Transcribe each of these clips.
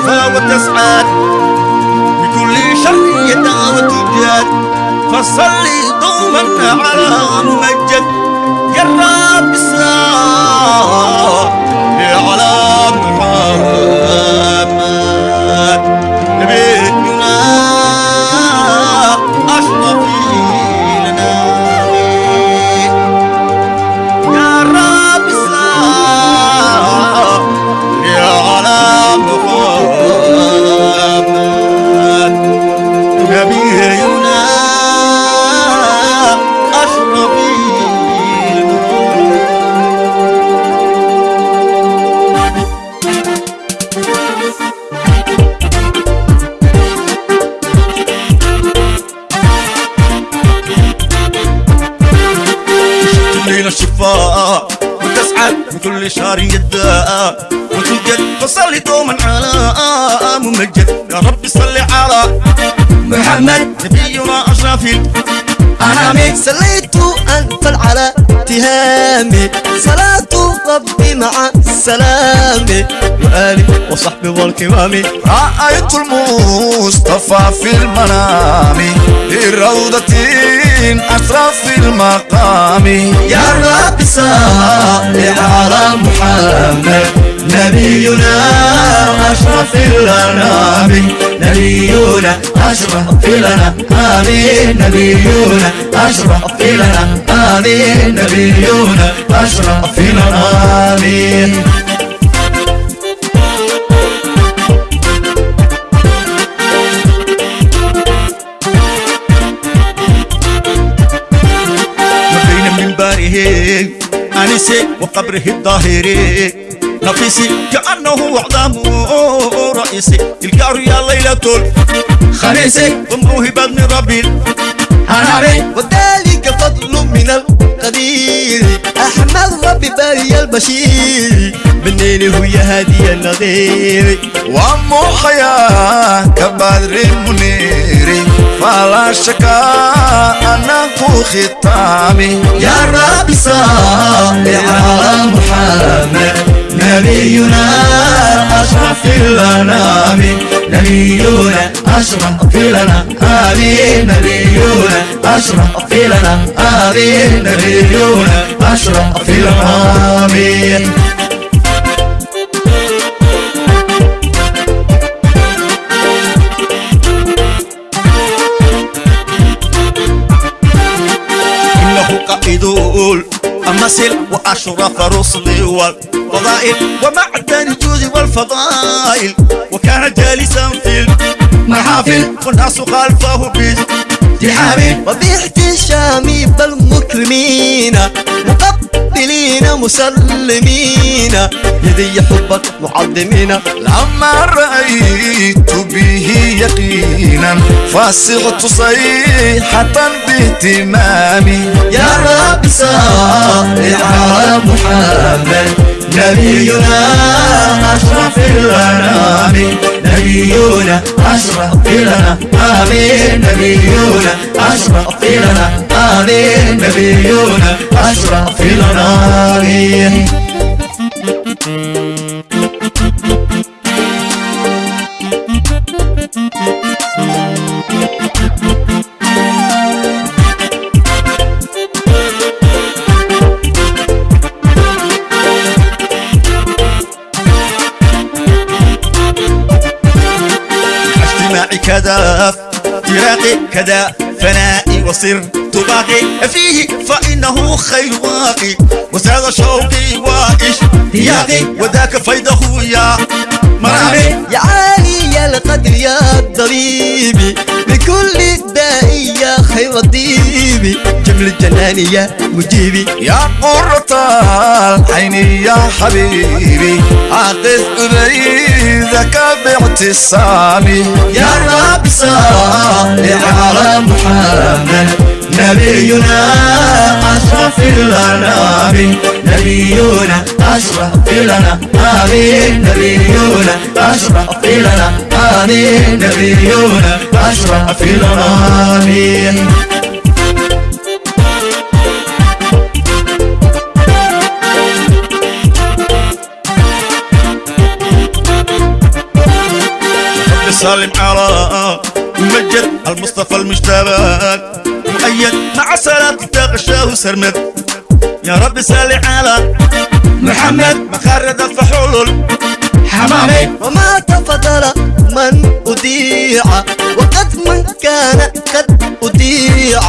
ترفع وتسعد. بكل شر يدعى وتجاد فصلي دوما على ممجد. يا رب صل على محمد كل شهر يداء وتوجد فصلي دوما على ممجد يا رب صل على محمد نبينا أشرف أنامي صليت أنفل على تهامي صلاة ربي مع السلام وآلي وصحبي والكرام رأيت المصطفى في المنام في روضة أشرف المقام يا رب صل على محمد نبينا أشرف الأنام نبينا أشرف لنا آمين نبينا أشرف لنا آمين نبينا أشرف آمين ما بين منبره أنسي وقبره الظاهري نفسي كأنه أعظمه رئيسي تلقى يا ليلة خميسي وموهبة من ربي. أنامي وذلك فضل من القدير. أحمد ربي باري البشير. منين هو هادي النظير. ومحيا كبدر المنير. فلا شك أنه ختامي يا رب صل على محمد. نبينا أشرف الأنام. نبينا أشرف لنا آمين. نبينا أشرف لنا آمين. نبينا أشرف لنا آمين وأشرف رسل والفضائل ومعدن الجود والفضائل. وكان جالسا في المحافل والناس خلفه بازدحام. وباحتشام بالمكرمين مقبلين مسلمين. يدي حبك معظمين. لما رأيت به يقينا فصغت صيحة باهتمامي يا رب صل على محمد نبينا أشرف الأنام. نبينا أشرف لنا آمين نبينا أشرف لنا آمين نبينا أشرف آمين أجتماعي كذا فراقي كذا فنائي وصر باقي فيه فإنه خير واقي. وساد شوقي واشتياقي وذاك فيضه يا مرامي يا عالي يا القدر يا الضريبي بكل داء يا خير الطيب. جمل الجنان يا مجيبي يا قرة العين يا حبيبي عقد أريدك باعتصامي. يا رب صل على محمد. نبينا أشرف الأنام نبينا أشرف لنا آمين. نبينا أشرف لنا آمين. نبينا أشرف لنا آمين. سالم على ممجد المصطفى المجتبى. مؤيد مع سلام تغشاه سرمد. يا رب سالي على محمد. مخرد الفحول حمامي وما تفضل من أذيع وقد من كان قد أذيع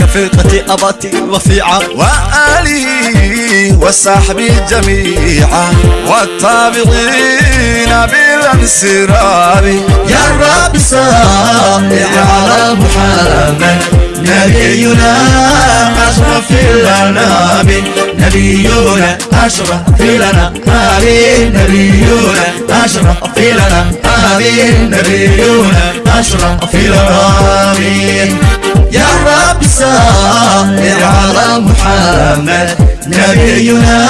كفرقة أباتي رفيعة وآله وصحبه جميعا والتابعين بالانسراب يا رب نبينا أشرف الأنام نبينا أشرف لنا آمين نبينا أشرف لنا آمين نبينا أشرف لنا آمين يا رب صل على محمد نبينا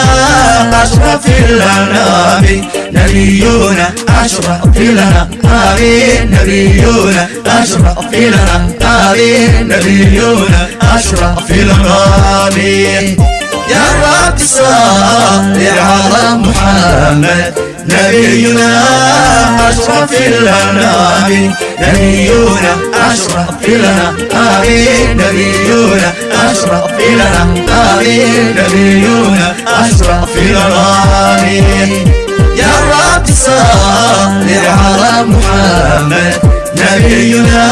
أشرف الأنام نبينا أشرف لنا آمين نبينا أشرف لنا آمين نبينا أشرف لنا آمين يا رب صل على محمد نبينا أشرف الأنام نبينا أشرف لنا آمين نبينا أشرف لنا آمين نبينا أشرف لنا آمين يا رب صل على محمد نبينا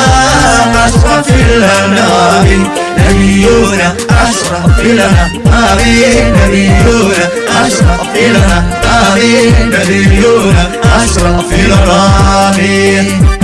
أشرف الأنام. نبينا أشرف لنا آمين نبينا أشرف لنا آمين نبينا أشرف لنا آمين